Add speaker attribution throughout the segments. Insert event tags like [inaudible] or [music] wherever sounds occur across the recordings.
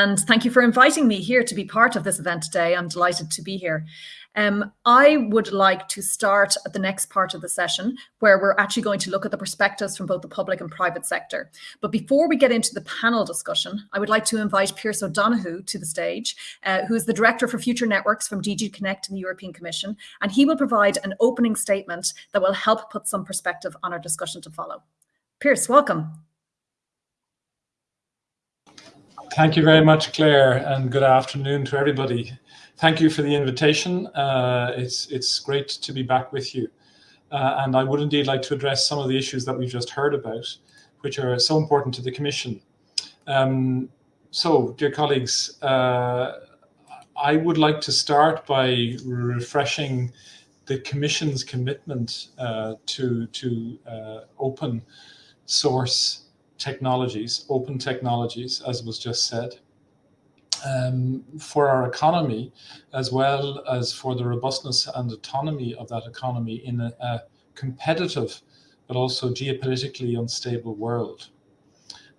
Speaker 1: and thank you for inviting me here to be part of this event today. I'm delighted to be here. Um, I would like to start at the next part of the session where we're actually going to look at the perspectives from both the public and private sector. But before we get into the panel discussion, I would like to invite Pearse O'Donohue to the stage, uh, who is the Director for Future Networks from DG Connect in the European Commission, and he will provide an opening statement that will help put some perspective on our discussion to follow. Pearse, welcome.
Speaker 2: Thank you very much, Claire, and good afternoon to everybody. Thank you for the invitation. Uh, it's, it's great to be back with you. Uh, and I would indeed like to address some of the issues that we've just heard about, which are so important to the Commission. Um, so, dear colleagues, uh, I would like to start by refreshing the Commission's commitment uh, to, to uh, open source technologies, open technologies, as was just said, um, for our economy, as well as for the robustness and autonomy of that economy in a, a competitive, but also geopolitically unstable world.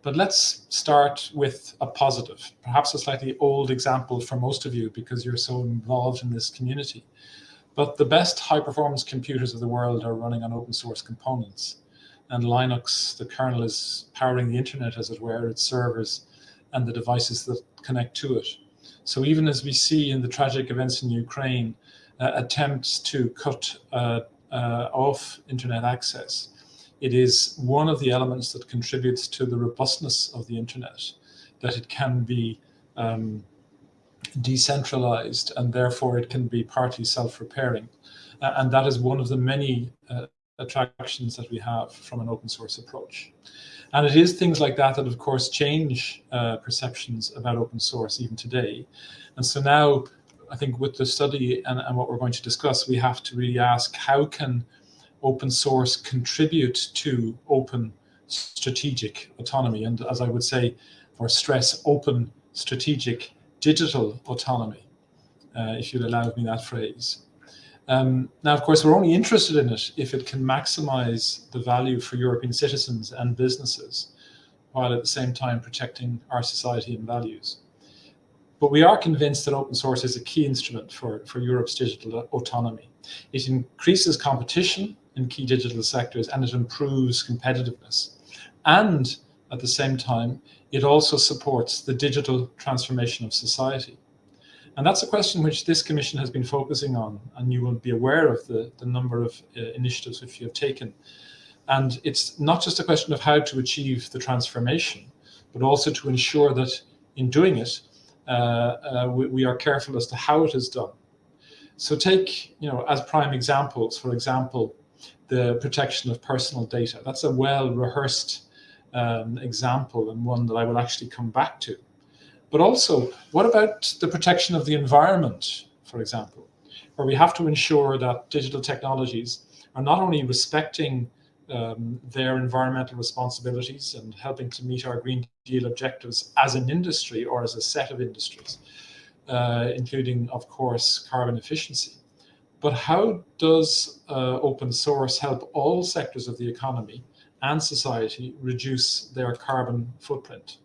Speaker 2: But let's start with a positive, perhaps a slightly old example for most of you because you're so involved in this community. But the best high performance computers of the world are running on open source components and Linux, the kernel is powering the internet, as it were, its servers and the devices that connect to it. So even as we see in the tragic events in Ukraine, uh, attempts to cut uh, uh, off internet access, it is one of the elements that contributes to the robustness of the internet, that it can be um, decentralized and therefore it can be partly self-repairing. Uh, and that is one of the many uh, attractions that we have from an open source approach. And it is things like that that, of course, change uh, perceptions about open source even today. And so now, I think with the study and, and what we're going to discuss, we have to really ask how can open source contribute to open strategic autonomy? And as I would say, or stress open strategic digital autonomy, uh, if you'd allow me that phrase. Um, now, of course, we're only interested in it if it can maximize the value for European citizens and businesses, while at the same time protecting our society and values. But we are convinced that open source is a key instrument for, for Europe's digital autonomy. It increases competition in key digital sectors and it improves competitiveness. And at the same time, it also supports the digital transformation of society. And that's a question which this commission has been focusing on, and you will be aware of the, the number of uh, initiatives which you have taken. And it's not just a question of how to achieve the transformation, but also to ensure that in doing it, uh, uh, we, we, are careful as to how it is done. So take, you know, as prime examples, for example, the protection of personal data. That's a well-rehearsed um, example and one that I will actually come back to. But also, what about the protection of the environment, for example, where we have to ensure that digital technologies are not only respecting um, their environmental responsibilities and helping to meet our Green Deal objectives as an industry or as a set of industries, uh, including, of course, carbon efficiency. But how does uh, open source help all sectors of the economy and society reduce their carbon footprint?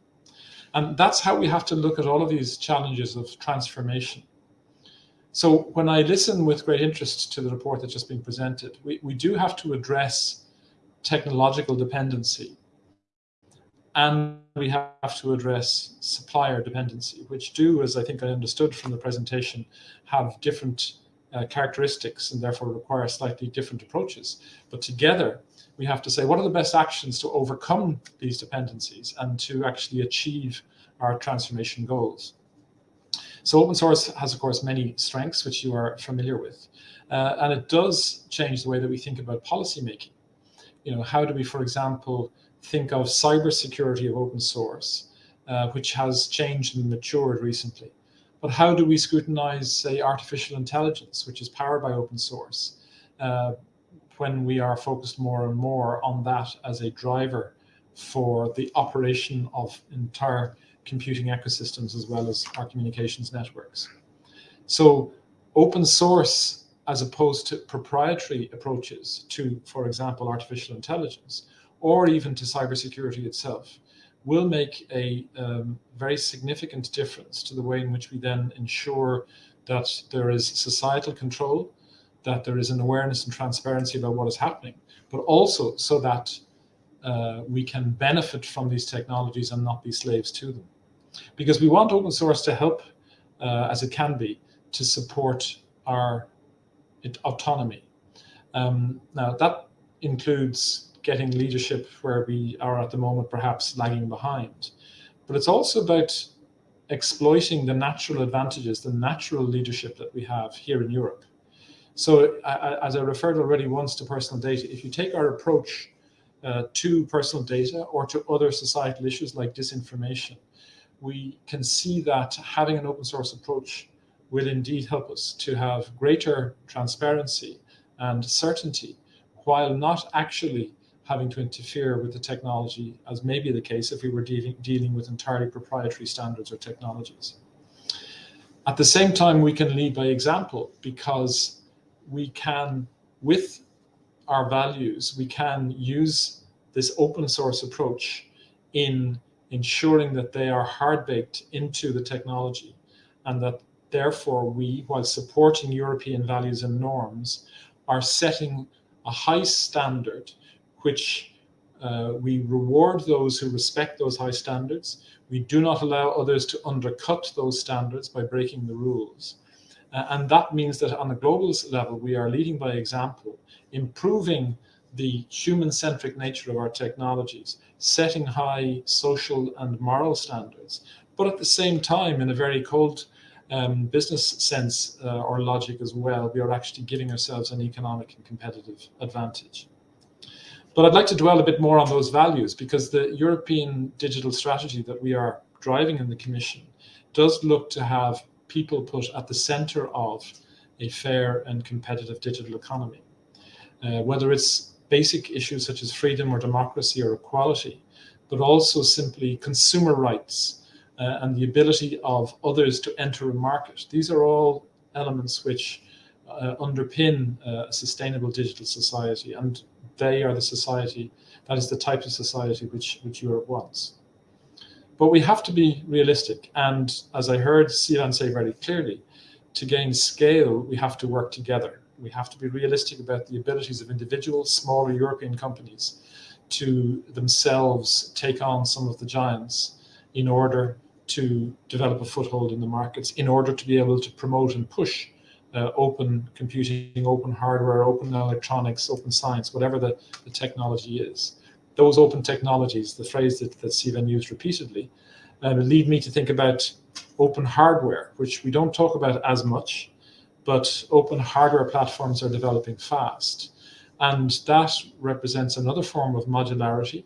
Speaker 2: And that's how we have to look at all of these challenges of transformation. So when I listen with great interest to the report that's just been presented, we, we do have to address technological dependency. And we have to address supplier dependency, which do, as I think I understood from the presentation, have different uh, characteristics and therefore require slightly different approaches. But together, we have to say, what are the best actions to overcome these dependencies and to actually achieve our transformation goals? So open source has, of course, many strengths, which you are familiar with. Uh, and it does change the way that we think about policy making. You know, how do we, for example, think of cybersecurity of open source, uh, which has changed and matured recently? But how do we scrutinize, say, artificial intelligence, which is powered by open source? Uh, when we are focused more and more on that as a driver for the operation of entire computing ecosystems as well as our communications networks. So open source as opposed to proprietary approaches to, for example, artificial intelligence, or even to cybersecurity itself, will make a um, very significant difference to the way in which we then ensure that there is societal control, that there is an awareness and transparency about what is happening, but also so that uh, we can benefit from these technologies and not be slaves to them. Because we want open source to help, uh, as it can be, to support our autonomy. Um, now, that includes getting leadership where we are at the moment perhaps lagging behind. But it's also about exploiting the natural advantages, the natural leadership that we have here in Europe. So as I referred already once to personal data, if you take our approach uh, to personal data or to other societal issues like disinformation, we can see that having an open source approach will indeed help us to have greater transparency and certainty while not actually having to interfere with the technology, as may be the case if we were dealing, dealing with entirely proprietary standards or technologies. At the same time, we can lead by example because we can, with our values, we can use this open source approach in ensuring that they are hard baked into the technology and that therefore we, while supporting European values and norms, are setting a high standard which uh, we reward those who respect those high standards. We do not allow others to undercut those standards by breaking the rules. And that means that on a global level, we are leading by example, improving the human-centric nature of our technologies, setting high social and moral standards, but at the same time, in a very cold um, business sense uh, or logic as well, we are actually giving ourselves an economic and competitive advantage. But I'd like to dwell a bit more on those values because the European digital strategy that we are driving in the Commission does look to have people put at the center of a fair and competitive digital economy. Uh, whether it's basic issues such as freedom or democracy or equality, but also simply consumer rights uh, and the ability of others to enter a market. These are all elements which uh, underpin uh, a sustainable digital society. And they are the society, that is the type of society which, which Europe wants. But we have to be realistic. And as I heard Sivan say very clearly, to gain scale, we have to work together. We have to be realistic about the abilities of individual, smaller European companies to themselves take on some of the giants in order to develop a foothold in the markets, in order to be able to promote and push uh, open computing, open hardware, open electronics, open science, whatever the, the technology is. Those open technologies, the phrase that, that used repeatedly, uh, lead me to think about open hardware, which we don't talk about as much, but open hardware platforms are developing fast. And that represents another form of modularity.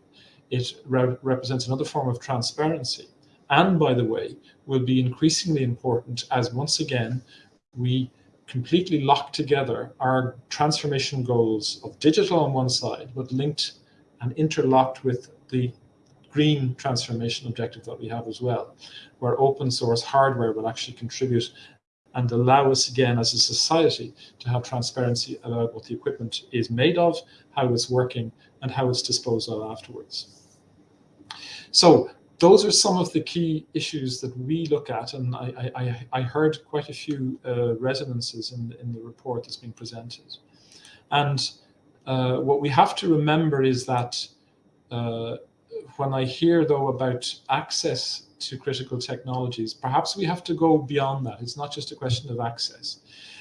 Speaker 2: It re represents another form of transparency. And by the way, will be increasingly important as once again, we completely lock together our transformation goals of digital on one side, but linked and interlocked with the green transformation objective that we have as well, where open source hardware will actually contribute and allow us again as a society to have transparency about what the equipment is made of, how it's working, and how it's disposed of afterwards. So those are some of the key issues that we look at, and I, I, I heard quite a few uh, resonances in, in the report that's been presented. And uh, what we have to remember is that uh, when I hear, though, about access to critical technologies, perhaps we have to go beyond that. It's not just a question of access.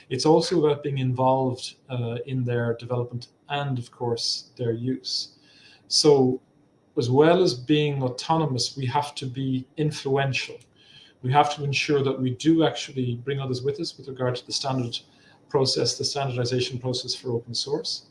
Speaker 2: It's also about being involved uh, in their development and, of course, their use. So as well as being autonomous, we have to be influential. We have to ensure that we do actually bring others with us with regard to the standard process, the standardization process for open source.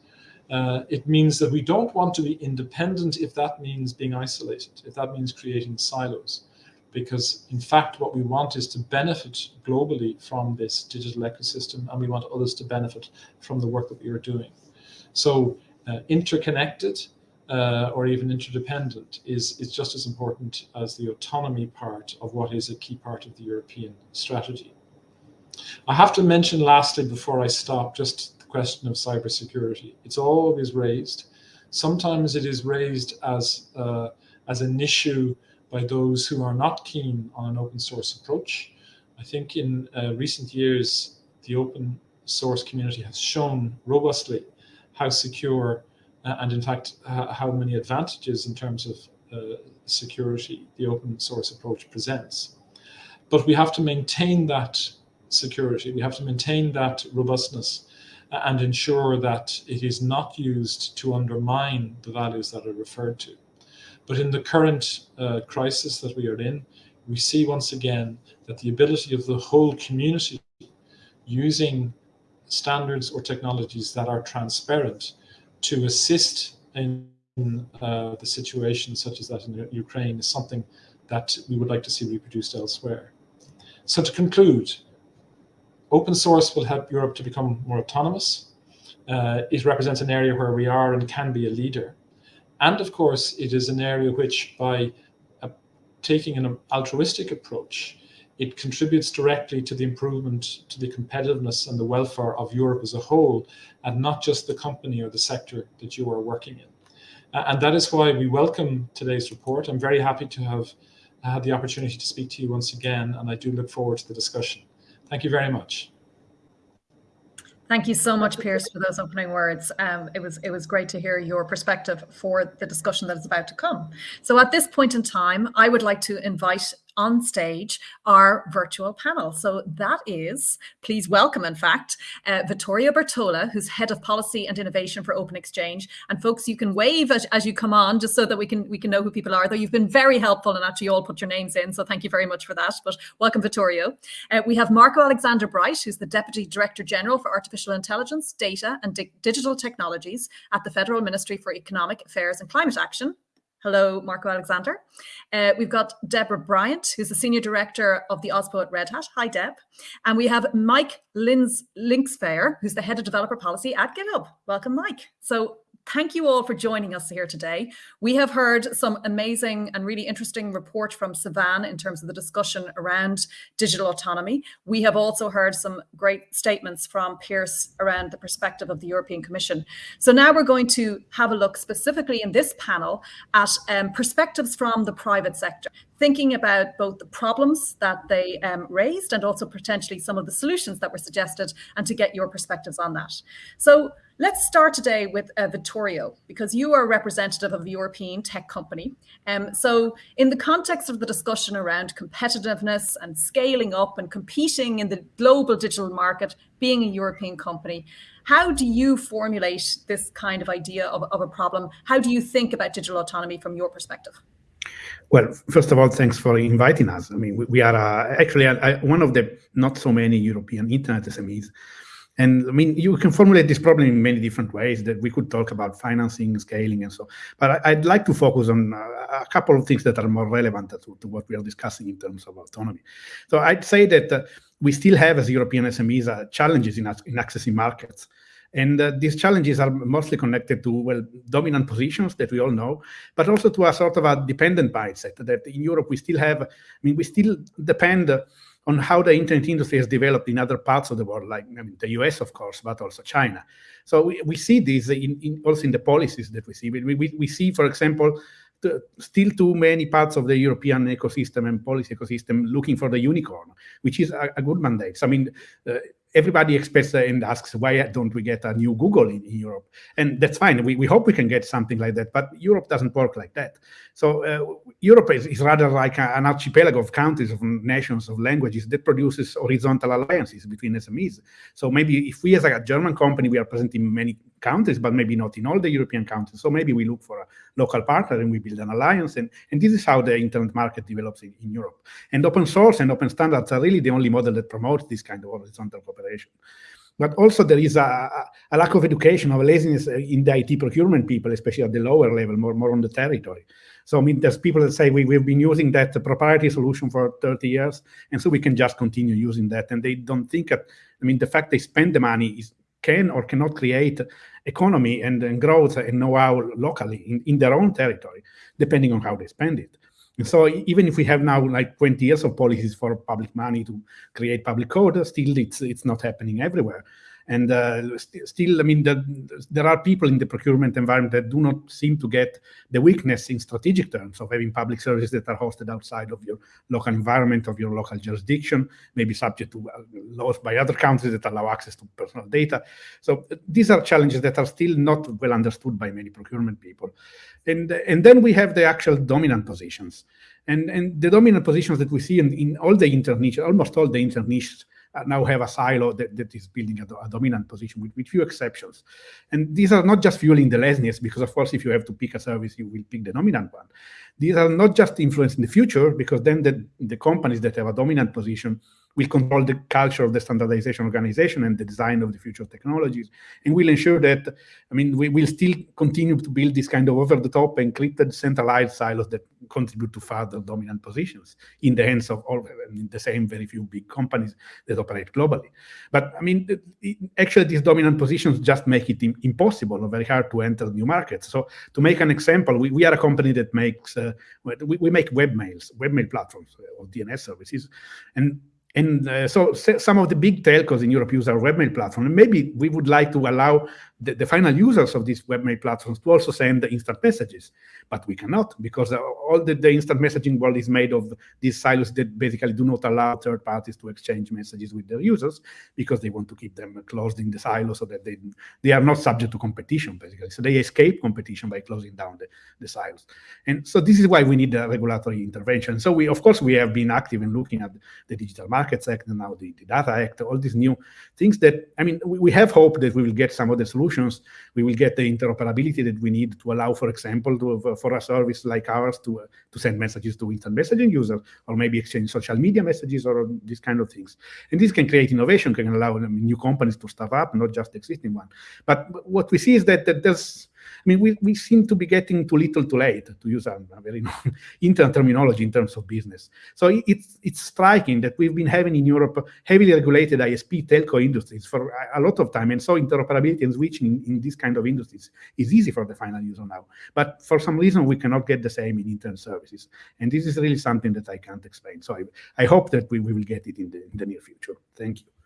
Speaker 2: Uh, it means that we don't want to be independent if that means being isolated, if that means creating silos. Because in fact, what we want is to benefit globally from this digital ecosystem, and we want others to benefit from the work that we are doing. So uh, interconnected, uh, or even interdependent is, is just as important as the autonomy part of what is a key part of the European strategy. I have to mention lastly, before I stop, just question of cybersecurity. It's always raised. Sometimes it is raised as, uh, as an issue by those who are not keen on an open source approach. I think in uh, recent years, the open source community has shown robustly how secure uh, and in fact uh, how many advantages in terms of uh, security the open source approach presents. But we have to maintain that security, we have to maintain that robustness and ensure that it is not used to undermine the values that are referred to. But in the current uh, crisis that we are in, we see once again that the ability of the whole community using standards or technologies that are transparent to assist in uh, the situation such as that in Ukraine is something that we would like to see reproduced elsewhere. So to conclude, open source will help Europe to become more autonomous. Uh, it represents an area where we are and can be a leader. And of course, it is an area which by uh, taking an altruistic approach, it contributes directly to the improvement, to the competitiveness and the welfare of Europe as a whole, and not just the company or the sector that you are working in. And that is why we welcome today's report. I'm very happy to have had the opportunity to speak to you once again, and I do look forward to the discussion. Thank you very much.
Speaker 1: Thank you so much, Pearse, for those opening words. Um, it was it was great to hear your perspective for the discussion that is about to come. So at this point in time, I would like to invite on stage our virtual panel. So that is, please welcome, in fact, uh, Vittorio Bertola, who's Head of Policy and Innovation for Open-Xchange. And folks, you can wave as, as you come on, just so that we can we can know who people are. Though you've been very helpful and actually all put your names in, so thank you very much for that. But welcome, Vittorio. Uh, we have Marco Alexander Breit, who's the Deputy Director General for Artificial Intelligence, Data and Di Digital Technologies at the Federal Ministry for Economic Affairs and Climate Action. Hello, Marco Alexander. Uh, we've got Deborah Bryant, who's the Senior Director of the OSPO at Red Hat. Hi, Deb. And we have Mike Lins Linksvayer, who's the Head of Developer Policy at GitHub. Welcome, Mike. So thank you all for joining us here today. We have heard some amazing and really interesting report from Sivan in terms of the discussion around digital autonomy. We have also heard some great statements from Pearse around the perspective of the European Commission. So now we're going to have a look specifically in this panel at um, perspectives from the private sector, thinking about both the problems that they um, raised and also potentially some of the solutions that were suggested and to get your perspectives on that. So Let's start today with uh, Vittorio, because you are a representative of a European tech company. Um, so in the context of the discussion around competitiveness and scaling up and competing in the global digital market, being a European company, how do you formulate this kind of idea of, of a problem? How do you think about digital autonomy from your perspective?
Speaker 3: Well, first of all, thanks for inviting us. I mean, we, we are uh, actually uh, one of the not so many European internet SMEs and I mean, you can formulate this problem in many different ways that we could talk about financing, scaling, and so. But I, would like to focus on uh, a couple of things that are more relevant to, to, what we are discussing in terms of autonomy. So I'd say that uh, we still have, as European SMEs, uh, challenges in, in accessing markets. And uh, these challenges are mostly connected to, well, dominant positions that we all know, but also to a sort of a dependent mindset that in Europe we still have, I mean, we still depend on how the internet industry has developed in other parts of the world, like I mean, the US, of course, but also China. So we, we see this in, in also in the policies that we see. We, we, we see, for example, the, still too many parts of the European ecosystem and policy ecosystem looking for the unicorn, which is a, a good mandate. So, I mean, uh, everybody expects and asks, why don't we get a new Google in, in, Europe? And that's fine. We, we hope we can get something like that, but Europe doesn't work like that. So uh, Europe is, is, rather like an archipelago of countries, of nations, of languages that produces horizontal alliances between SMEs. So maybe if we as a German company, we are present in many countries, but maybe not in all the European countries. So maybe we look for a local partner and we build an alliance. And, and this is how the internet market develops in, in Europe. And open source and open standards are really the only model that promotes this kind of horizontal cooperation. But also there is a, a lack of education, of laziness uh, in the IT procurement people, especially at the lower level, more, more on the territory. So I mean, there's people that say we, we've been using that proprietary solution for 30 years, and so we can just continue using that. And they don't think that, I mean, the fact they spend the money is can or cannot create economy and, and growth and know-how locally in, in their own territory, depending on how they spend it. And so even if we have now like 20 years of policies for public money to create public code, still it's it's not happening everywhere. And uh, st still, I mean, the, there are people in the procurement environment that do not seem to get the weakness in strategic terms of having public services that are hosted outside of your local environment, of your local jurisdiction, maybe subject to uh, laws by other countries that allow access to personal data. So these are challenges that are still not well understood by many procurement people. And, and then we have the actual dominant positions. And, and the dominant positions that we see in, in all the inter niches, almost all the inter niches uh, Uh, now have a silo that, that is building a, a dominant position with, with, few exceptions. And these are not just fueling the laziness, because of course, if you have to pick a service, you will pick the dominant one. These are not just influencing the future, because then the, the companies that have a dominant position will control the culture of the standardization organization and the design of the future technologies, and will ensure that, I mean, we will still continue to build this kind of over-the-top encrypted centralized silos that contribute to further dominant positions in the hands of all I mean, the same very few big companies that operate globally. But I mean, actually, these dominant positions just make it impossible or very hard to enter new markets. So to make an example, we, we are a company that makes, uh, we, we make webmails, webmail platforms or DNS services, and and uh, so some of the big telcos in Europe use our webmail platform. And maybe we would like to allow the, the, final users of these webmail platforms to also send instant messages. But we cannot because all the, the, instant messaging world is made of these silos that basically do not allow third parties to exchange messages with their users because they want to keep them closed in the silo so that they, they are not subject to competition, basically. So they escape competition by closing down the, the silos. And so this is why we need a regulatory intervention. So we, of course, we have been active in looking at the Digital Markets Act and now the, the Data Act, all these new things that, I mean, we, we have hope that we will get some of the solutions solutions, we will get the interoperability that we need to allow, for example, to, for a service like ours to, uh, to send messages to instant messaging users, or maybe exchange social media messages or these kind of things. And this can create innovation, can allow new companies to start up, not just existing one. But what we see is that, that there's mean, we, we seem to be getting too little too late, to use a, a very [laughs] internal terminology in terms of business. So it's, it's striking that we've been having in Europe heavily regulated ISP telco industries for a, a lot of time. And so interoperability and switching in, in this kind of industries is easy for the final user now. But for some reason, we cannot get the same in internet services. And this is really something that I can't explain. So I, I hope that we, we will get it in the, in the near future. Thank you.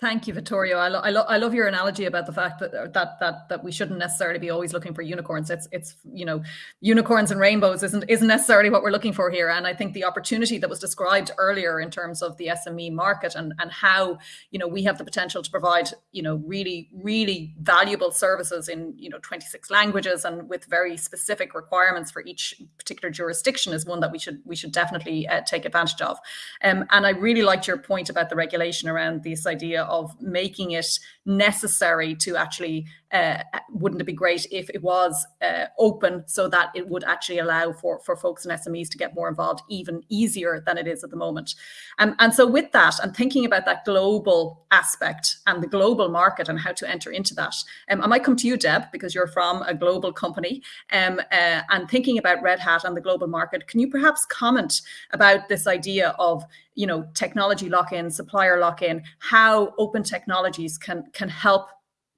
Speaker 1: Thank you, Vittorio. I, lo I, lo I, love your analogy about the fact that that that that we shouldn't necessarily be always looking for unicorns. It's it's you know unicorns and rainbows isn't isn't necessarily what we're looking for here. And I think the opportunity that was described earlier in terms of the SME market and and how you know we have the potential to provide you know really really valuable services in you know 26 languages and with very specific requirements for each particular jurisdiction is one that we should we should definitely uh, take advantage of. Um, and I really liked your point about the regulation around this idea of making it necessary to actually uh, wouldn't it be great if it was uh, open so that it would actually allow for, for folks and SMEs to get more involved even easier than it is at the moment. Um, and so with that, and thinking about that global aspect and the global market and how to enter into that, um, I might come to you, Deb, because you're from a global company um, uh, and thinking about Red Hat and the global market, can you perhaps comment about this idea of you know, technology lock-in, supplier lock-in, how open technologies can can help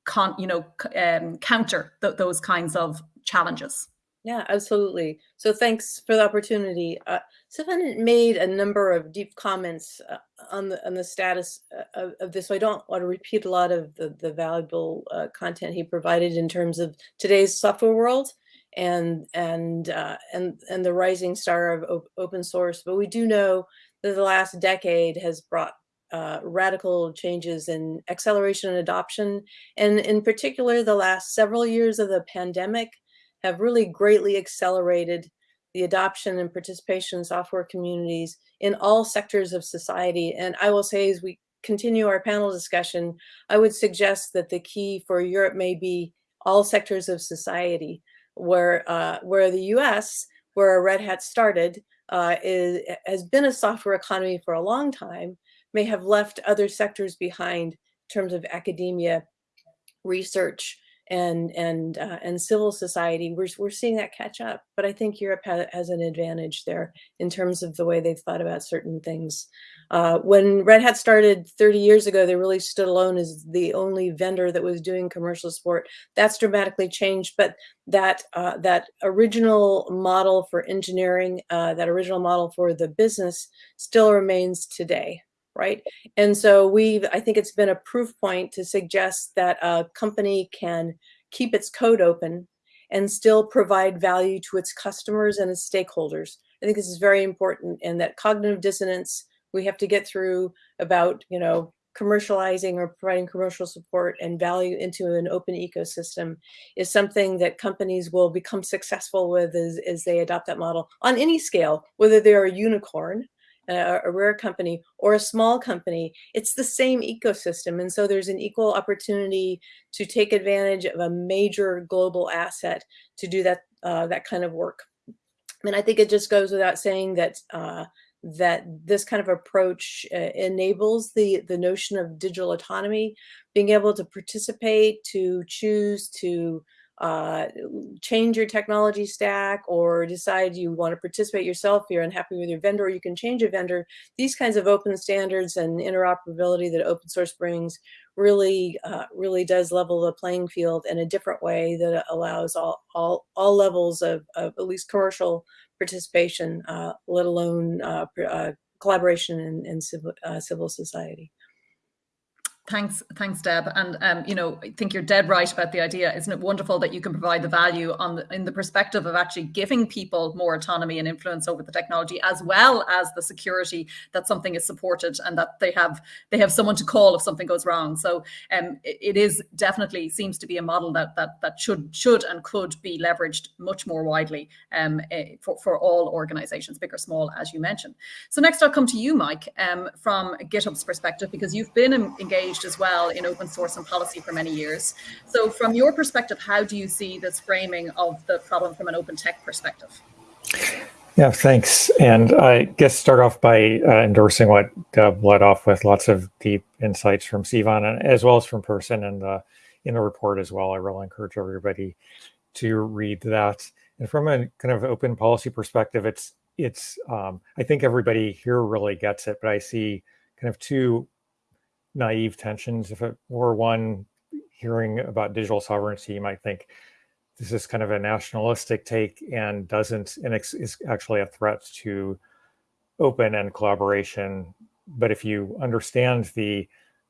Speaker 1: con, you know, um, counter th those kinds of challenges.
Speaker 4: Yeah, absolutely. So thanks for the opportunity. Uh, Stefan made a number of deep comments uh, on the on the status uh, of, of, this. So I don't want to repeat a lot of the, the valuable uh, content he provided in terms of today's software world and and uh, and and the rising star of op open source. But we do know that the last decade has brought uh, radical changes in acceleration and adoption. And in particular, the last several years of the pandemic have really greatly accelerated the adoption and participation in software communities in all sectors of society. And I will say as we continue our panel discussion, I would suggest that the key for Europe may be all sectors of society, where, uh, where the US, where Red Hat started, uh, is, has been a software economy for a long time, may have left other sectors behind in terms of academia, research, and and uh, and civil society. We're we're seeing that catch up, but I think Europe ha has an advantage there in terms of the way they've thought about certain things. Uh, when Red Hat started 30 years ago, they really stood alone as the only vendor that was doing commercial support. That's dramatically changed, but that uh, that original model for engineering, uh, that original model for the business still remains today. Right? And so we've, I think it's been a proof point to suggest that a company can keep its code open and still provide value to its customers and its stakeholders. I think this is very important and that cognitive dissonance we have to get through about, you know, commercializing or providing commercial support and value into an open ecosystem is something that companies will become successful with as, as they adopt that model on any scale, whether they're a unicorn, a, rare company, or a small company, it's the same ecosystem. And so there's an equal opportunity to take advantage of a major global asset to do that, uh, that kind of work. And I think it just goes without saying that uh, that this kind of approach uh, enables the the notion of digital autonomy, being able to participate, to choose, to uh, change your technology stack or decide you want to participate yourself, you're unhappy with your vendor, or you can change a vendor. These kinds of open standards and interoperability that open source brings really, uh, really does level the playing field in a different way that allows all, all, all levels of, of at least commercial participation, uh, let alone uh, uh, collaboration in, in civil, civil society.
Speaker 1: Thanks, thanks, Deb. And um, you know, I think you're dead right about the idea. Isn't it wonderful that you can provide the value on the, in the perspective of actually giving people more autonomy and influence over the technology, as well as the security that something is supported and that they have they have someone to call if something goes wrong. So um, it, it is definitely seems to be a model that that that should should and could be leveraged much more widely um, eh, for for all organisations, big or small, as you mentioned. So next, I'll come to you, Mike, um, from GitHub's perspective, because you've been engaged engaged as well in open source and policy for many years. So from your perspective, how do you see this framing of the problem from an open tech perspective?
Speaker 5: Yeah, thanks. And I guess start off by uh, endorsing what Deb led off with lots of deep insights from Sivan and as well as from Person in the in the report as well. I really encourage everybody to read that. And from a kind of open policy perspective, it's it's um, I think everybody here really gets it, but I see kind of two naive tensions. If it were one hearing about digital sovereignty, you might think this is kind of a nationalistic take and doesn't, and is actually a threat to open and collaboration. But if you understand the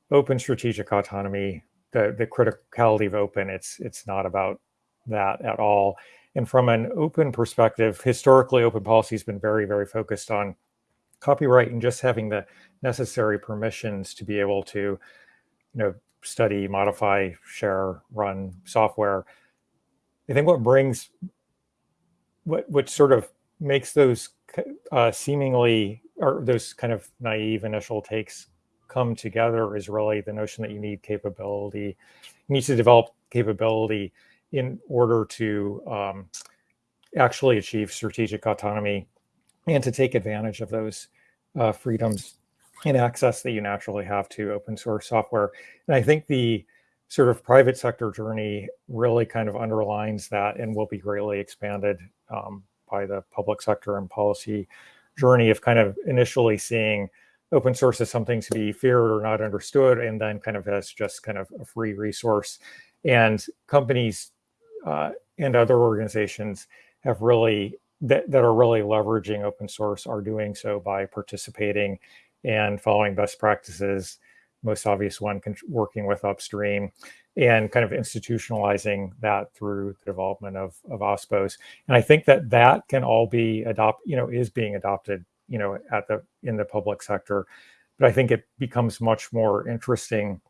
Speaker 5: open strategic autonomy, the, the criticality of open, it's, it's not about that at all. And from an open perspective, historically, open policy has been very, very focused on copyright and just having the necessary permissions to be able to, you know, study, modify, share, run software. I think what brings, what what sort of makes those uh, seemingly or those kind of naive initial takes come together is really the notion that you need capability. You need to develop capability in order to um, actually achieve strategic autonomy and to take advantage of those uh, freedoms and access that you naturally have to open source software. And I think the sort of private sector journey really kind of underlines that and will be greatly expanded um, by the public sector and policy journey of kind of initially seeing open source as something to be feared or not understood, and then kind of as just kind of a free resource. And companies uh, and other organizations have really that, that are really leveraging open source are doing so by participating and following best practices. Most obvious one, working with upstream and kind of institutionalizing that through the development of, of OSPOs. And I think that that can all be adopt, you know, is being adopted, you know, at the in the public sector. But I think it becomes much more interesting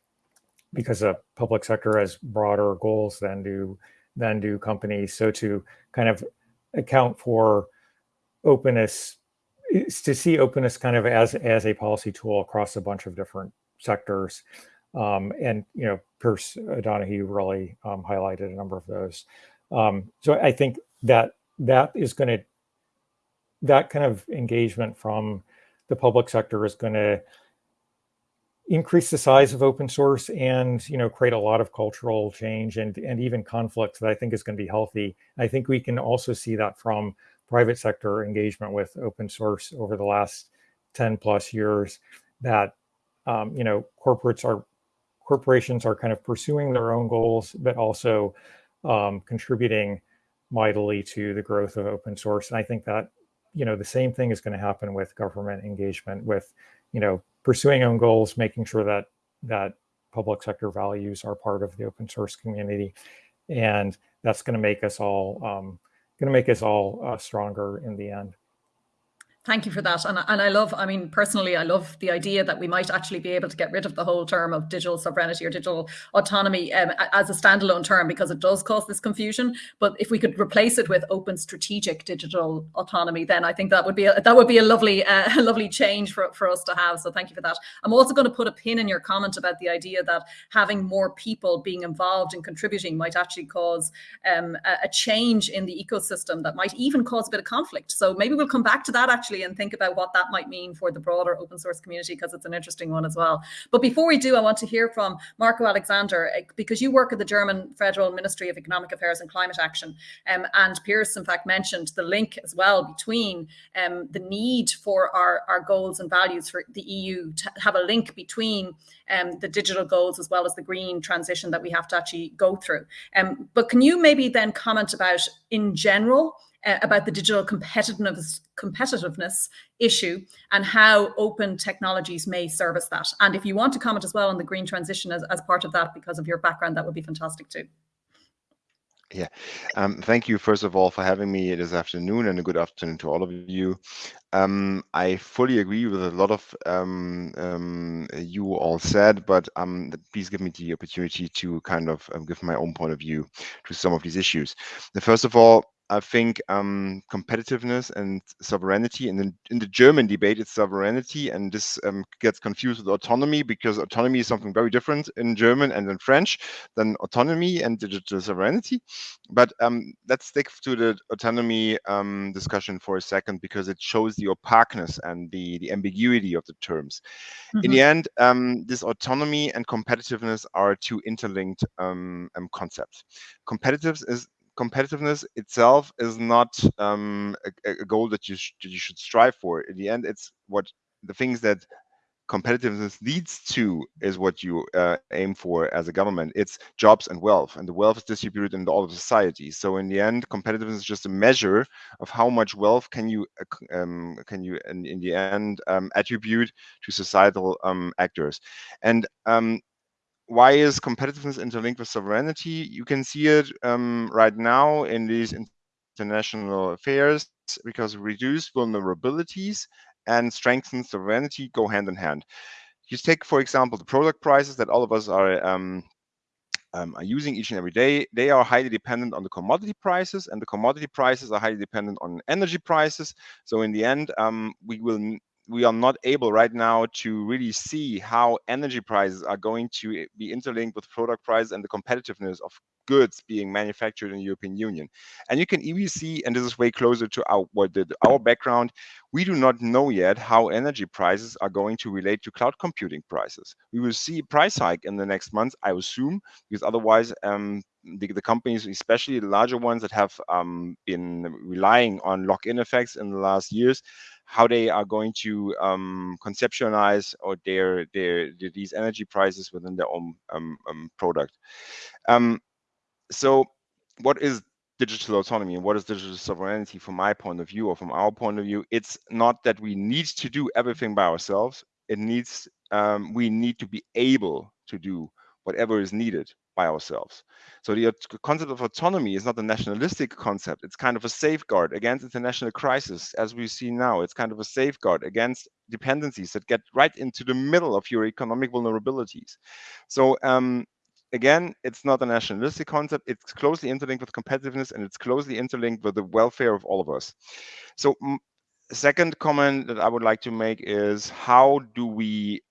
Speaker 5: because the public sector has broader goals than do than do companies. So to kind of account for openness is to see openness kind of as as a policy tool across a bunch of different sectors. Um, and you know Pearse O'Donohue really um, highlighted a number of those. Um, so I think that that is going to that kind of engagement from the public sector is going to increase the size of open source and you know create a lot of cultural change and and even conflict that I think is going to be healthy. I think we can also see that from private sector engagement with open source over the last 10 plus years that um, you know corporates are corporations are kind of pursuing their own goals but also um, contributing mightily to the growth of open source and I think that you know the same thing is going to happen with government engagement with you know pursuing own goals, making sure that that public sector values are part of the open source community, and that's going to make us all um, going to make us all uh, stronger in the end.
Speaker 1: Thank you for that. And, and I love, I mean, personally, I love the idea that we might actually be able to get rid of the whole term of digital sovereignty or digital autonomy um, as a standalone term because it does cause this confusion. But if we could replace it with open strategic digital autonomy, then I think that would be a, that would be a lovely, uh, [laughs] a lovely change for, for us to have. So thank you for that. I'm also going to put a pin in your comment about the idea that having more people being involved and contributing might actually cause um, a, a change in the ecosystem that might even cause a bit of conflict. So maybe we'll come back to that actually actually and think about what that might mean for the broader open source community because it's an interesting one as well. But before we do, I want to hear from Marco Alexander eh, because you work at the German Federal Ministry of Economic Affairs and Climate Action. Um, and Pearse, in fact, mentioned the link as well between um, the need for our, our goals and values for the EU to have a link between um, the digital goals as well as the green transition that we have to actually go through. Um, but can you maybe then comment about in general uh, about the digital competitiveness competitiveness issue and how open technologies may service that. And if you want to comment as well on the green transition as, as part of that because of your background, that would be fantastic too.
Speaker 6: Yeah, um, thank you first of all for having me this afternoon and a good afternoon to all of you. Um, I fully agree with a lot of um, um you all said, but um, please give me the opportunity to kind of um, give my own point of view to some of these issues. First of all, I think um, competitiveness and sovereignty, and in, in the German debate, it's sovereignty, and this um, gets confused with autonomy because autonomy is something very different in German and in French than autonomy and digital sovereignty. But um, let's stick to the autonomy um, discussion for a second because it shows the opaqueness and the, the ambiguity of the terms. Mm -hmm. In the mm-hmm. end, um, this autonomy and competitiveness are two interlinked um, concepts. Competitiveness is competitiveness itself is not um, a, a, goal that you, sh you should strive for. In the end, it's what the things that competitiveness leads to is what you uh, aim for as a government. It's jobs and wealth, and the wealth is distributed in all of society. So in the end, competitiveness is just a measure of how much wealth can you uh, um, can you in, in the end um, attribute to societal um, actors. And um, why is competitiveness interlinked with sovereignty? You can see it um, right now in these international affairs because reduced vulnerabilities and strengthened sovereignty go hand in hand. You take, for example, the product prices that all of us are um, um, are using each and every day, they are highly dependent on the commodity prices, and the commodity prices are highly dependent on energy prices. So in the end, um, we will we are not able right now to really see how energy prices are going to be interlinked with product prices and the competitiveness of goods being manufactured in the European Union. And you can even see, and this is way closer to our, what our background, we do not know yet how energy prices are going to relate to cloud computing prices. We will see a price hike in the next months, I assume, because otherwise um, the, the, companies, especially the larger ones that have um, been relying on lock-in effects in the last years, how they are going to um, conceptualize or their, their, their, these energy prices within their own um, um, product. Um, so what is digital autonomy and what is digital sovereignty from my point of view or from our point of view? It's not that we need to do everything by ourselves. It needs, um, we need to be able to do whatever is needed by ourselves. So the concept of autonomy is not a nationalistic concept. It's kind of a safeguard against international crisis, as we see now. It's kind of a safeguard against dependencies that get right into the middle of your economic vulnerabilities. So um, again, it's not a nationalistic concept. It's closely interlinked with competitiveness and it's closely interlinked with the welfare of all of us. So second comment that I would like to make is how do we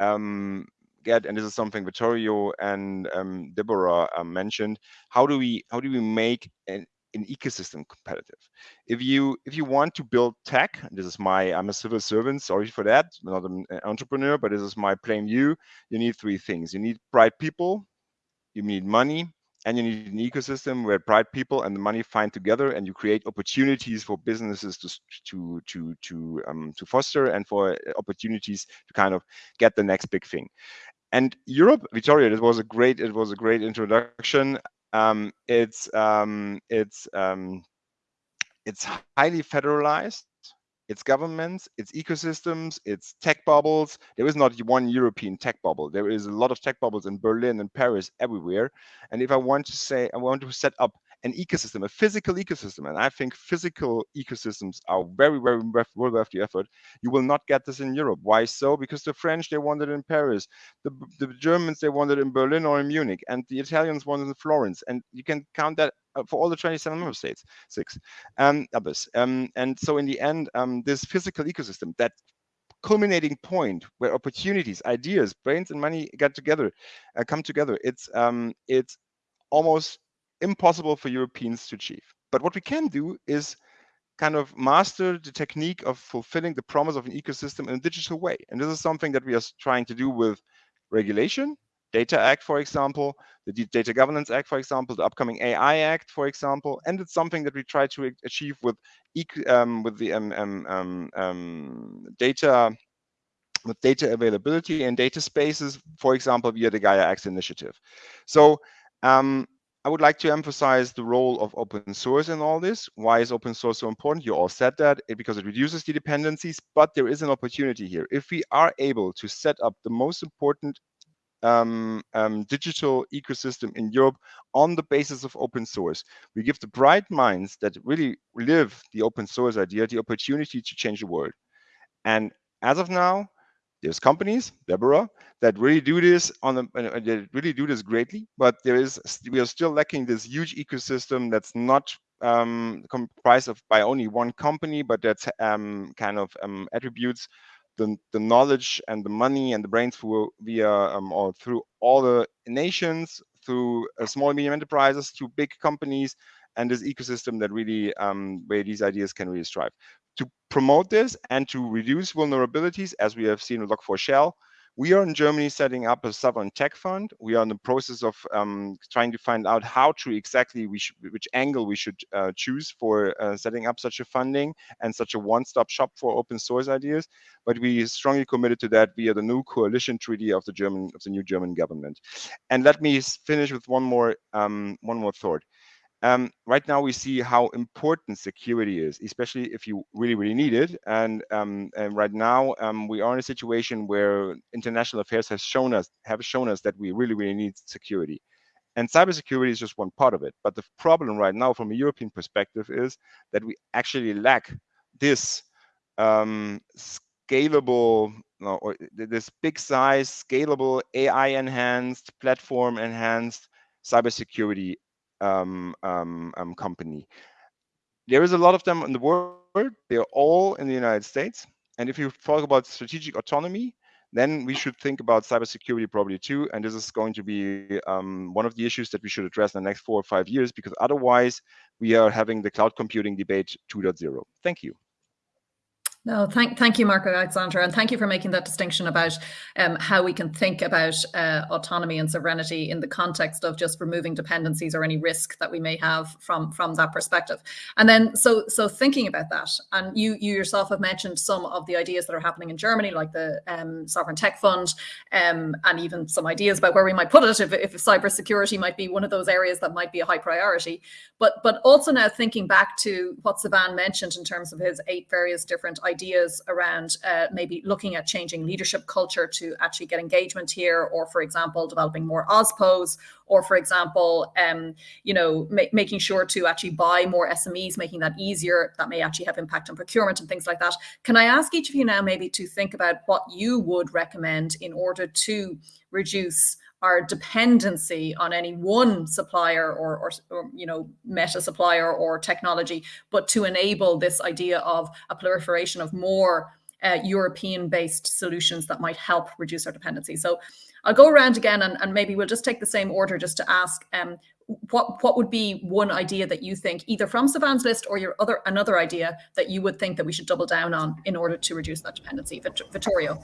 Speaker 6: um, get, and this is something Vittorio and um, Deborah um, mentioned, how do we how do we make an, an ecosystem competitive? If you if you want to build tech, this is my I'm a civil servant, sorry for that, I'm not an entrepreneur, but this is my plain view. You need three things: you need bright people, you need money, and you need an ecosystem where bright people and the money find together and you create opportunities for businesses to to to to um, to foster and for opportunities to kind of get the next big thing and Europe, Victoria, it was a great, it was a great introduction. Um, it's um, it's um, it's highly federalized. it's governments, it's ecosystems, it's tech bubbles. There is not one European tech bubble. There is a lot of tech bubbles in Berlin and Paris, everywhere. And if I want to say, I want to set up an ecosystem, a physical ecosystem, and I think physical ecosystems are very, very well worth the effort. You will not get this in Europe. Why so? Because the French they want it in Paris, the the Germans they want it in Berlin or in Munich, and the Italians want it in Florence, and you can count that uh, for all the 27 member states, six um, others. Um, and so in the end, um, this physical ecosystem, that culminating point where opportunities, ideas, brains, and money get together, uh, come together, it's um, it's almost impossible for Europeans to achieve. But what we can do is kind of master the technique of fulfilling the promise of an ecosystem in a digital way. And this is something that we are trying to do with regulation, Data Act, for example, the Data Governance Act, for example, the upcoming AI Act, for example, and it's something that we try to achieve with um, with the um, um, um, um, data with data availability and data spaces, for example, via the Gaia X initiative. So um, I would like to emphasize the role of open source in all this. Why is open source so important? You all said that it, because it reduces the dependencies, but there is an opportunity here. If we are able to set up the most important um, um, digital ecosystem in Europe on the basis of open source, we give the bright minds that really live the open source idea the opportunity to change the world. And as of now, there's companies, Deborah, that really do this on the uh, they really do this greatly, but there is we are still lacking this huge ecosystem that's not um, comprised of by only one company, but that's um, kind of um, attributes the, the knowledge and the money and the brains through via um, or through all the nations, through uh, small and medium enterprises, to big companies, and this ecosystem that really um, where these ideas can really strive to promote this and to reduce vulnerabilities, as we have seen with Log4Shell, we are in Germany setting up a sovereign tech fund. We are in the process of um, trying to find out how to exactly which angle we should uh, choose for uh, setting up such a funding and such a one-stop shop for open source ideas. But we strongly committed to that via the new coalition treaty of the German of the new German government. And let me finish with one more um, one more thought. Um, right now, we see how important security is, especially if you really, really need it. And, um, and right now, um, we are in a situation where international affairs has shown us have shown us that we really, really need security. And cybersecurity is just one part of it. But the problem right now, from a European perspective, is that we actually lack this um, scalable or this big size, scalable, AI enhanced, platform enhanced cybersecurity um, um, um, company. There is a lot of them in the world. They're all in the United States. And if you talk about strategic autonomy, then we should think about cybersecurity probably too. And this is going to be um, one of the issues that we should address in the next four or five years, because otherwise we are having the cloud computing debate 2.0. Thank you.
Speaker 1: No, thank, thank you, Marco Alexander, and thank you for making that distinction about um, how we can think about uh, autonomy and sovereignty in the context of just removing dependencies or any risk that we may have from from that perspective. And then, so so thinking about that, and you you yourself have mentioned some of the ideas that are happening in Germany, like the um, sovereign tech fund, um, and even some ideas about where we might put it if if cybersecurity might be one of those areas that might be a high priority. But but also now thinking back to what Sivan mentioned in terms of his eight various different ideas ideas around uh, maybe looking at changing leadership culture to actually get engagement here, or for example, developing more OSPOs, or for example, um, you know, ma making sure to actually buy more SMEs, making that easier. That may actually have impact on procurement and things like that. Can I ask each of you now maybe to think about what you would recommend in order to reduce our dependency on any one supplier or, or, or, you know meta supplier or technology, but to enable this idea of a proliferation of more uh, European-based solutions that might help reduce our dependency. So I'll go around again and, and maybe we'll just take the same order just to ask um, what what would be one idea that you think either from Savan's list or your other another idea that you would think that we should double down on in order to reduce that dependency, Vittorio.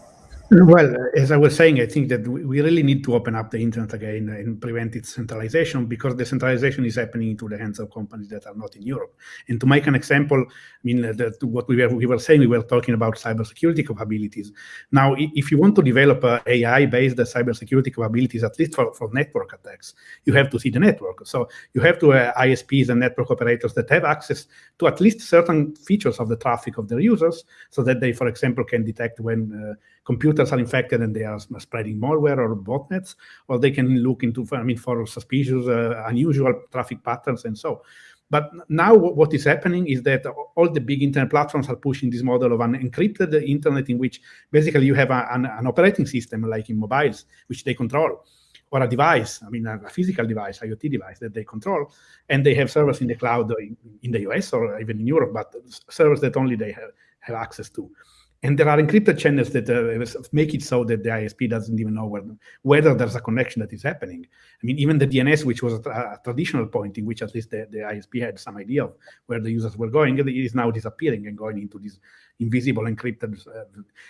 Speaker 3: Well, as I was saying, I think that we really need to open up the internet again and prevent its centralization because the centralization is happening into the hands of companies that are not in Europe. And to make an example, I mean, that what we were, we were saying, we were talking about cybersecurity capabilities. Now, if you want to develop AI-based cybersecurity capabilities, at least for, for network attacks, you have to see the network. So you have to uh, ISPs and network operators that have access to at least certain features of the traffic of their users so that they, for example, can detect when uh, computers are infected and they are spreading malware or botnets, or they can look into, I mean, for suspicious, uh, unusual traffic patterns and so. But now what is happening is that all the big internet platforms are pushing this model of an encrypted internet in which basically you have a, an, an, operating system like in mobiles, which they control, or a device, I mean, a, physical device, IoT device that they control, and they have servers in the cloud in, in the US or even in Europe, but servers that only they have, have access to. And there are encrypted channels that uh, make it so that the ISP doesn't even know whether, whether there's a connection that is happening. I mean, even the DNS, which was a, a, traditional point in which at least the, the ISP had some idea of where the users were going, is now disappearing and going into this invisible encrypted, uh,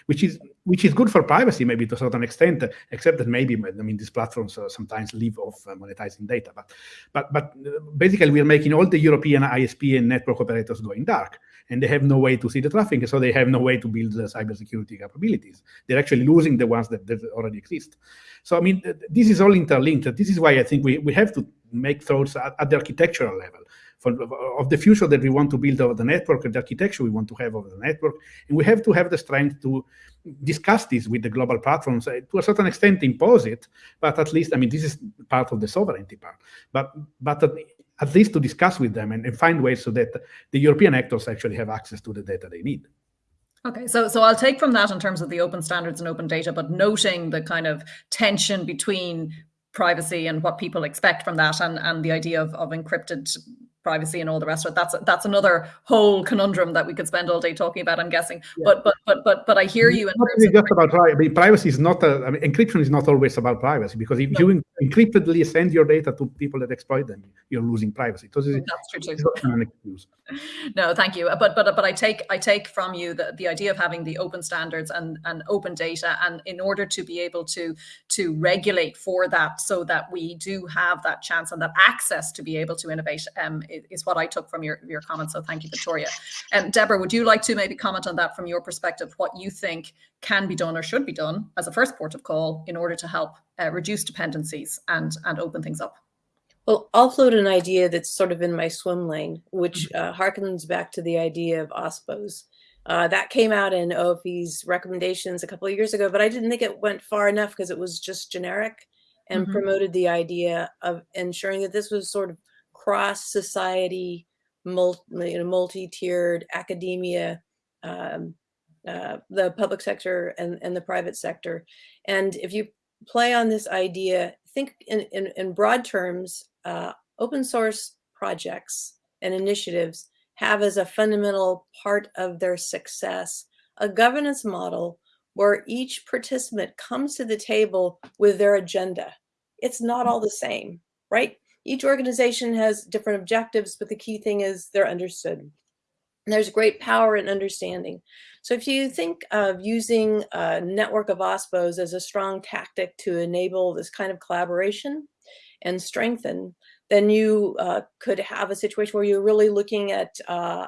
Speaker 3: which is which is good for privacy maybe to a certain extent, except that maybe I mean these platforms uh, sometimes live off uh, monetizing data. But but but uh, basically, we are making all the European ISP and network operators going dark and they have no way to see the traffic, so they have no way to build the cybersecurity capabilities. They're actually losing the ones that, that already exist. So, I mean, this is all interlinked. This is why I think we, we have to make thoughts at, at the architectural level for, of the future that we want to build over the network, the architecture we want to have over the network. And we have to have the strength to discuss this with the global platforms, uh, to a certain extent impose it, but at least, I mean, this is part of the sovereignty part. But, but at least to discuss with them and, and find ways so that the European actors actually have access to the data they need.
Speaker 1: Okay, so so I'll take from that in terms of the open standards and open data, but noting the kind of tension between privacy and what people expect from that and, and the idea of, of encrypted privacy and all the rest of it. That's that's another whole conundrum that we could spend all day talking about. I'm guessing, yeah. but but but but but I hear you.
Speaker 3: In really just about privacy. Privacy is not. A, I mean, encryption is not always about privacy because if no. you encryptedly send your data to people that exploit them, you're losing privacy. So
Speaker 1: that's true too. [laughs] no, thank you. But but but I take I take from you the, the idea of having the open standards and and open data, and in order to be able to to regulate for that, so that we do have that chance and that access to be able to innovate. Um, is what I took from your, your comments. So thank you, Vittorio. And um, Deborah, would you like to maybe comment on that from your perspective, what you think can be done or should be done as a first port of call in order to help uh, reduce dependencies and, and open things up?
Speaker 4: Well, I'll float an idea that's sort of in my swim lane, which mm-hmm. uh, harkens back to the idea of OSPOs. Uh, that came out in OFE's recommendations a couple of years ago, but I didn't think it went far enough because it was just generic and mm -hmm. promoted the idea of ensuring that this was sort of cross society, multi, you know, multi-tiered academia, um, uh, the public sector and, and the private sector. And if you play on this idea, think in, in, in broad terms, uh, open source projects and initiatives have as a fundamental part of their success a governance model where each participant comes to the table with their agenda. It's not all the same, right? Each organization has different objectives, but the key thing is they're understood. There's great power in understanding. So if you think of using a network of OSPOs as a strong tactic to enable this kind of collaboration and strengthen, then you uh, could have a situation where you're really looking at, uh,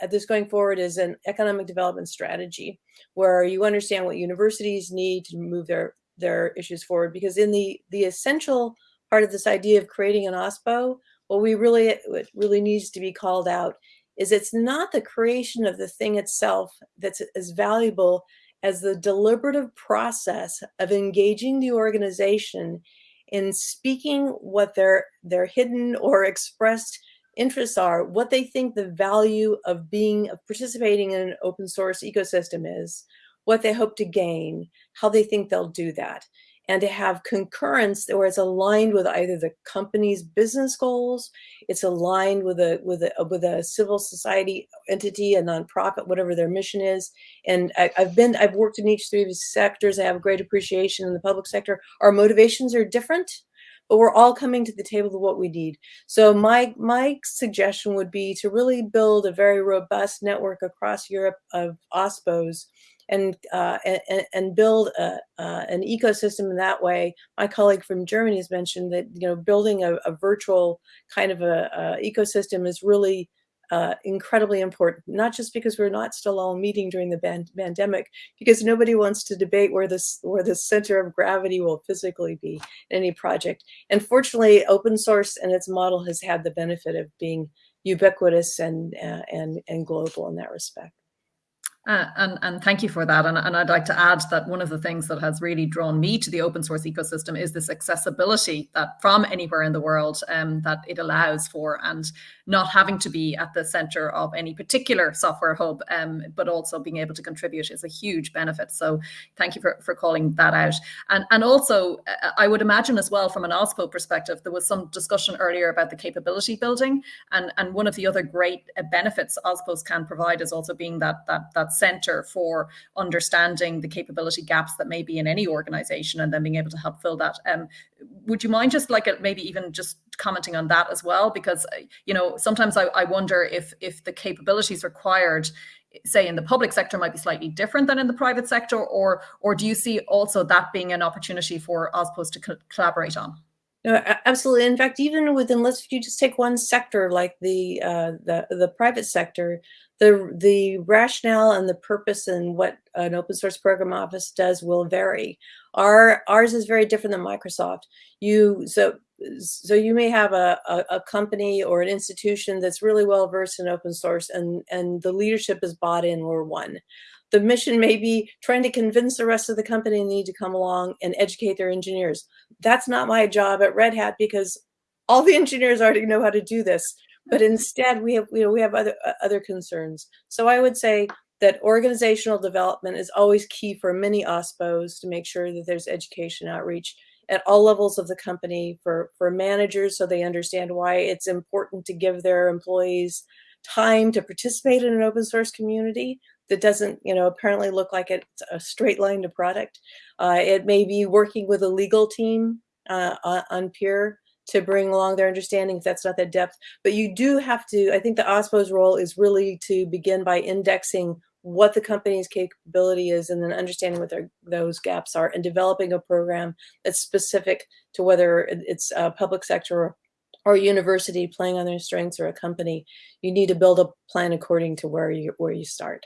Speaker 4: at this going forward as an economic development strategy, where you understand what universities need to move their, their issues forward. Because in the, the essential part of this idea of creating an OSPO, what we really, what really needs to be called out is it's not the creation of the thing itself that's as valuable as the deliberative process of engaging the organization in speaking what their, their hidden or expressed interests are, what they think the value of being, of participating in an open source ecosystem is, what they hope to gain, how they think they'll do that and to have concurrence where it's aligned with either the company's business goals, it's aligned with a with a with a civil society entity, a nonprofit, whatever their mission is. And I, have been I've worked in each three of these sectors. I have a great appreciation in the public sector. Our motivations are different, but we're all coming to the table of what we need. So my my suggestion would be to really build a very robust network across Europe of OSPOs and uh, and, and build a, uh, an ecosystem in that way. My colleague from Germany has mentioned that you know building a, a virtual kind of a, a ecosystem is really uh, incredibly important, not just because we're not still all meeting during the pandemic, because nobody wants to debate where this where the center of gravity will physically be in any project. And fortunately, open source and its model has had the benefit of being ubiquitous and uh, and and global in that respect.
Speaker 1: Uh, and, and thank you for that. And, and I'd like to add that one of the things that has really drawn me to the open source ecosystem is this accessibility that from anywhere in the world um, that it allows for and not having to be at the center of any particular software hub, um, but also being able to contribute is a huge benefit. So thank you for, for calling that out. And, and also, uh, I would imagine as well from an OSPO perspective, there was some discussion earlier about the capability building. And, and one of the other great uh, benefits OSPOs can provide is also being that, that, that center for understanding the capability gaps that may be in any organization and then being able to help fill that. Um, would you mind just like uh, maybe even just commenting on that as well? Because, uh, you know, sometimes I, I wonder if, if the capabilities required say in the public sector might be slightly different than in the private sector or or do you see also that being an opportunity for OSPOs to co collaborate on?
Speaker 4: No, absolutely. In fact, even within, let's if you just take one sector like the uh, the the private sector, the the rationale and the purpose and what an open source program office does will vary. Our ours is very different than Microsoft. You so so you may have a, a, a company or an institution that's really well versed in open source and and the leadership is bought in or one. The mission may be trying to convince the rest of the company need to come along and educate their engineers. That's not my job at Red Hat because all the [laughs] engineers already know how to do this but instead we have you know we have other uh, other concerns so i would say that organizational development is always key for many ospos to make sure that there's education outreach at all levels of the company for for managers so they understand why it's important to give their employees time to participate in an open source community that doesn't you know apparently look like it's a straight line to product uh, it may be working with a legal team uh, on peer to bring along their understanding if that's not that depth. But you do have to, I think the OSPO's role is really to begin by indexing what the company's capability is and then understanding what their, those gaps are and developing a program that's specific to whether it's a public sector or, or university playing on their strengths or a company. You need to build a plan according to where you, where you start.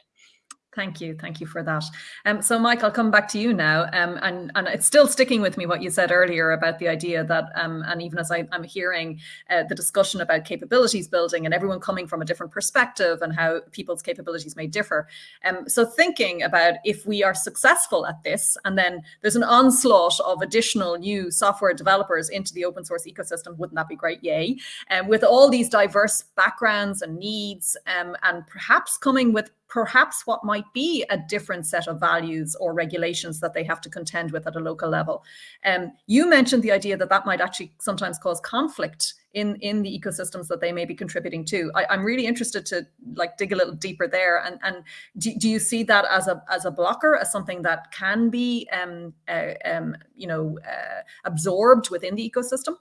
Speaker 1: Thank you. Thank you for that. Um, so, Mike, I'll come back to you now. Um, and, and it's still sticking with me what you said earlier about the idea that, um, and even as I, am hearing uh, the discussion about capabilities building and everyone coming from a different perspective and how people's capabilities may differ. Um, so, thinking about if we are successful at this, and then there's an onslaught of additional new software developers into the open source ecosystem, wouldn't that be great? Yay. And um, with all these diverse backgrounds and needs, um, and perhaps coming with perhaps what might be a different set of values or regulations that they have to contend with at a local level. Um, you mentioned the idea that that might actually sometimes cause conflict in, in the ecosystems that they may be contributing to. I, am really interested to like dig a little deeper there. And, and do, do you see that as a, as a blocker, as something that can be, um, uh, um, you know, uh, absorbed within the ecosystem?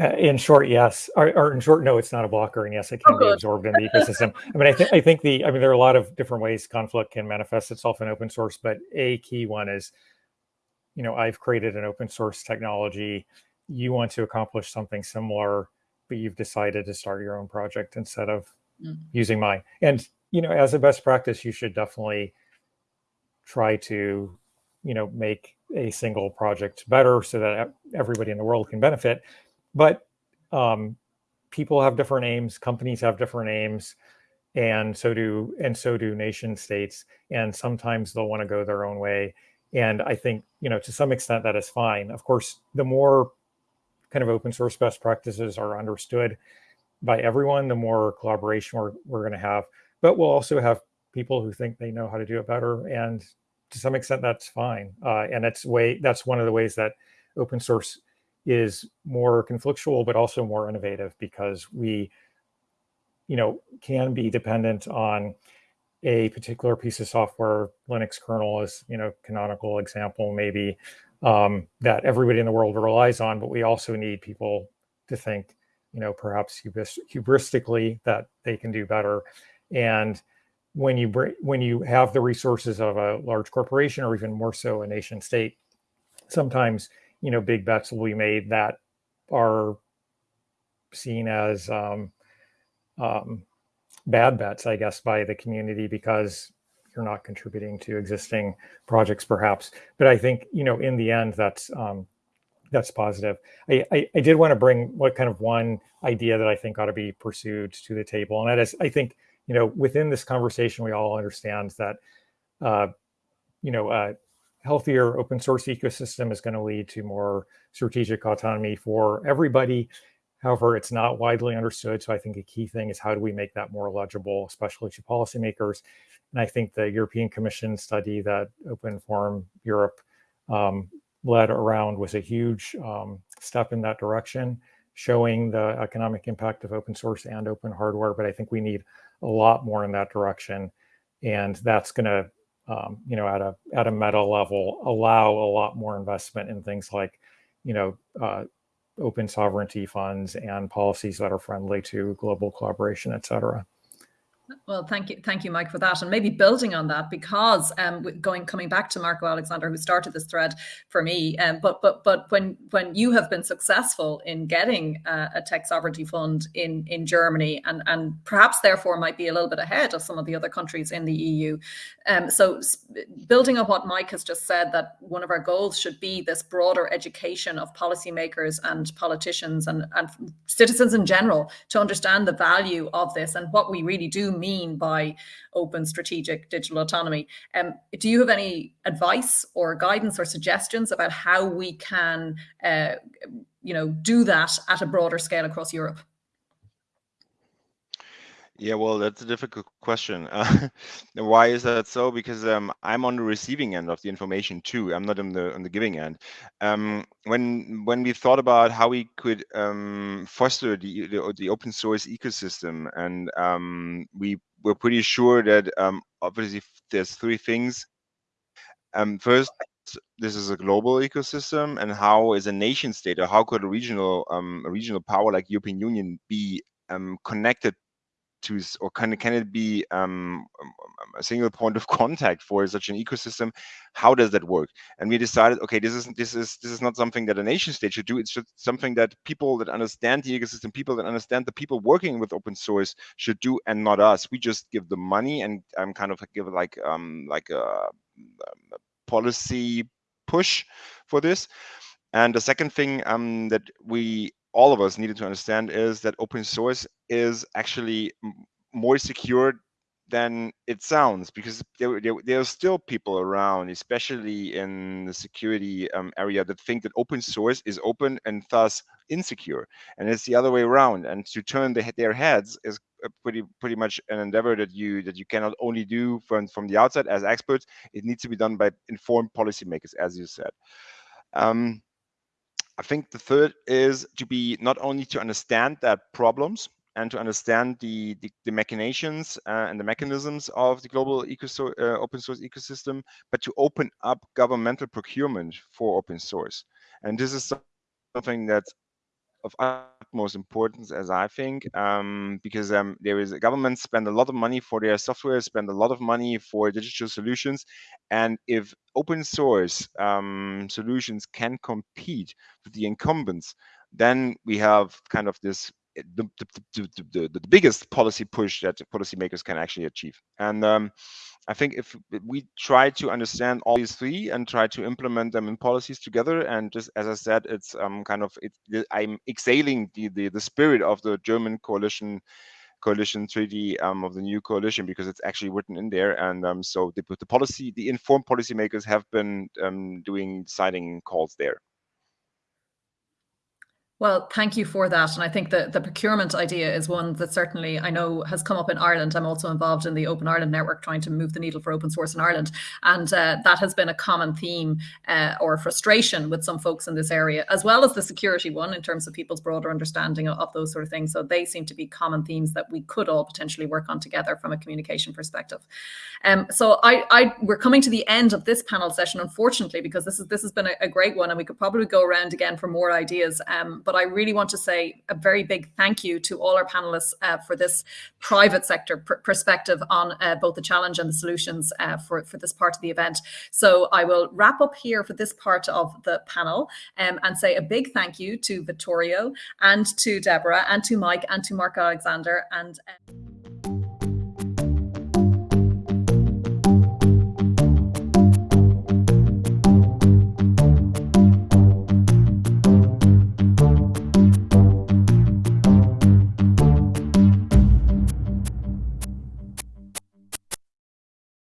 Speaker 5: Uh, in short, yes. Or, or, in short, no, it's not a blocker, and yes, it can oh, be absorbed in the ecosystem. I mean, I think I think the I mean there are a lot of different ways conflict can manifest itself in open source, but a key one is, you know, I've created an open source technology. You want to accomplish something similar, but you've decided to start your own project instead of mm. using mine. And you know, as a best practice, you should definitely try to, you know, make a single project better so that everybody in the world can benefit but um, people have different aims, companies have different aims, and so do and so do nation states. And sometimes they'll want to go their own way. And I think you know to some extent that is fine. Of course, the more kind of open source best practices are understood by everyone, the more collaboration we're, we're going to have. But we'll also have people who think they know how to do it better, and to some extent that's fine. Uh, and that's way that's one of the ways that open source is more conflictual, but also more innovative because we, you know, can be dependent on a particular piece of software. Linux kernel is, you know, canonical example maybe um, that everybody in the world relies on, but we also need people to think, you know, perhaps hubristically that they can do better. And when you bring, when you have the resources of a large corporation or even more so a nation state, sometimes you know big bets will be made that are seen as um, um, bad bets, I guess, by the community because you're not contributing to existing projects, perhaps. But I think you know in the end that's um, that's positive. I, I, I did want to bring what kind of one idea that I think ought to be pursued to the table, and that is I think you know, within this conversation, we all understand that, uh, you know, a healthier open source ecosystem is going to lead to more strategic autonomy for everybody. However, it's not widely understood. So I think a key thing is how do we make that more legible, especially to policymakers? And I think the European Commission study that Open Forum Europe um, led around was a huge um, step in that direction, showing the economic impact of open source and open hardware. But I think we need a lot more in that direction. And that's going to, um, you know, at a at a meta level, allow a lot more investment in things like, you know, uh, open sovereignty funds and policies that are friendly to global collaboration, et cetera.
Speaker 1: Well, thank you, thank you, Mike, for that, and maybe building on that because um, going coming back to Marco Alexander, who started this thread for me, um, but but but when when you have been successful in getting uh, a tech sovereignty fund in in Germany, and and perhaps therefore might be a little bit ahead of some of the other countries in the EU. Um, so building on what Mike has just said, that one of our goals should be this broader education of policymakers and politicians and and citizens in general to understand the value of this and what we really do mean by open strategic digital autonomy. Um, do you have any advice or guidance or suggestions about how we can, uh, you know, do that at a broader scale across Europe?
Speaker 6: Yeah, well, that's a difficult question. Uh, [laughs] why is that so? Because um, I'm on the receiving end of the information too. I'm not on the on the giving end. Um, when when we thought about how we could um, foster the, the, the open source ecosystem, and um, we were pretty sure that um, obviously there's three things. Um, first, this is a global ecosystem, and how is a nation state or how could a regional a regional power like European Union be connected to or can, can it be um, um, um, a single point of [laughs] contact for such an ecosystem? How does that work? And we decided okay this is this is this is not something that a nation state should do. It's just something that people that understand the ecosystem people that understand the people working with open source should do and not us. We just give the money and um, kind of give like um like a, a policy push for this. And the second thing um, that we all of us needed to understand is that open source is actually more secure than it sounds because there, there, there, are still people around, especially in the security um, area, that think that open source is open and thus insecure. And it's the other way around. And to turn the, their heads is pretty pretty much an endeavor that you that you cannot only do from from the outside as experts. It needs to be done by informed policymakers, as you said. Um, I think the third is to be not only to understand that problems and to understand the, the, the machinations uh, and the mechanisms of the global uh, open source ecosystem, but to open up governmental procurement for open source. And this is something that's of utmost importance, as I think, um, because um, there is governments spend a lot of money for their software, spend a lot of money for digital solutions, and if open source um, solutions can compete with the incumbents, then we have kind of this the, the, the, the, biggest policy push that policymakers can actually achieve. And um, I think if we try to understand all these three and try to implement them in policies together, and just as I said, it's um, kind of it, I'm exhaling the, the the spirit of the German coalition coalition treaty um, of the new coalition because it's actually written in there, and um, so the, the policy, the informed policymakers have been um, doing citing calls there.
Speaker 1: Well, thank you for that. And I think that the procurement idea is one that certainly I know has come up in Ireland. I'm also involved in the Open Ireland Network trying to move the needle for open source in Ireland. And uh, that has been a common theme uh, or frustration with some folks in this area, as well as the security one in terms of people's broader understanding of, of those sort of things. So they seem to be common themes that we could all potentially work on together from a communication perspective. Um, so I, I, we're coming to the end of this panel session, unfortunately, because this is this has been a, a great one and we could probably go around again for more ideas. Um, but but I really want to say a very big thank you to all our panelists uh, for this private sector pr perspective on uh, both the challenge and the solutions uh, for, for this part of the event. So I will wrap up here for this part of the panel um, and say a big thank you to Vittorio and to Deborah and to Mike and to Mark Alexander and